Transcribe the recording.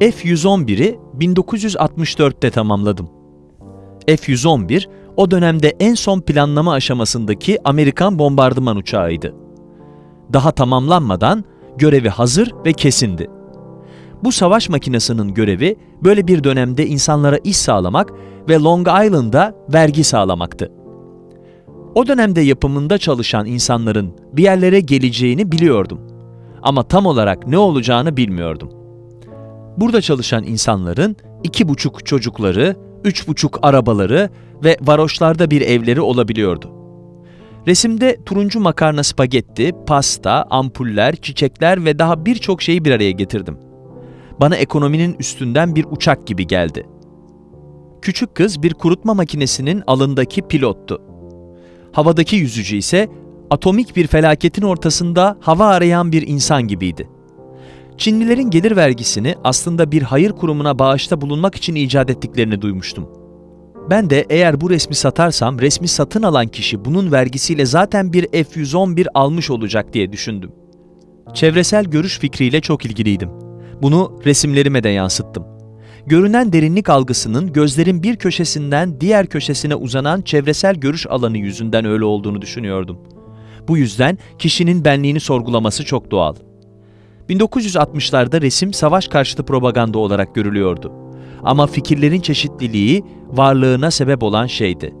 F-111'i 1964'te tamamladım. F-111, o dönemde en son planlama aşamasındaki Amerikan bombardıman uçağıydı. Daha tamamlanmadan görevi hazır ve kesindi. Bu savaş makinesinin görevi böyle bir dönemde insanlara iş sağlamak ve Long Island'a vergi sağlamaktı. O dönemde yapımında çalışan insanların bir yerlere geleceğini biliyordum. Ama tam olarak ne olacağını bilmiyordum. Burada çalışan insanların iki buçuk çocukları, üç buçuk arabaları ve varoşlarda bir evleri olabiliyordu. Resimde turuncu makarna spagetti, pasta, ampuller, çiçekler ve daha birçok şeyi bir araya getirdim. Bana ekonominin üstünden bir uçak gibi geldi. Küçük kız bir kurutma makinesinin alındaki pilottu. Havadaki yüzücü ise atomik bir felaketin ortasında hava arayan bir insan gibiydi. Çinlilerin gelir vergisini aslında bir hayır kurumuna bağışta bulunmak için icat ettiklerini duymuştum. Ben de eğer bu resmi satarsam resmi satın alan kişi bunun vergisiyle zaten bir F-111 almış olacak diye düşündüm. Çevresel görüş fikriyle çok ilgiliydim. Bunu resimlerime de yansıttım. Görünen derinlik algısının gözlerin bir köşesinden diğer köşesine uzanan çevresel görüş alanı yüzünden öyle olduğunu düşünüyordum. Bu yüzden kişinin benliğini sorgulaması çok doğal. 1960'larda resim savaş karşıtı propaganda olarak görülüyordu. Ama fikirlerin çeşitliliği varlığına sebep olan şeydi.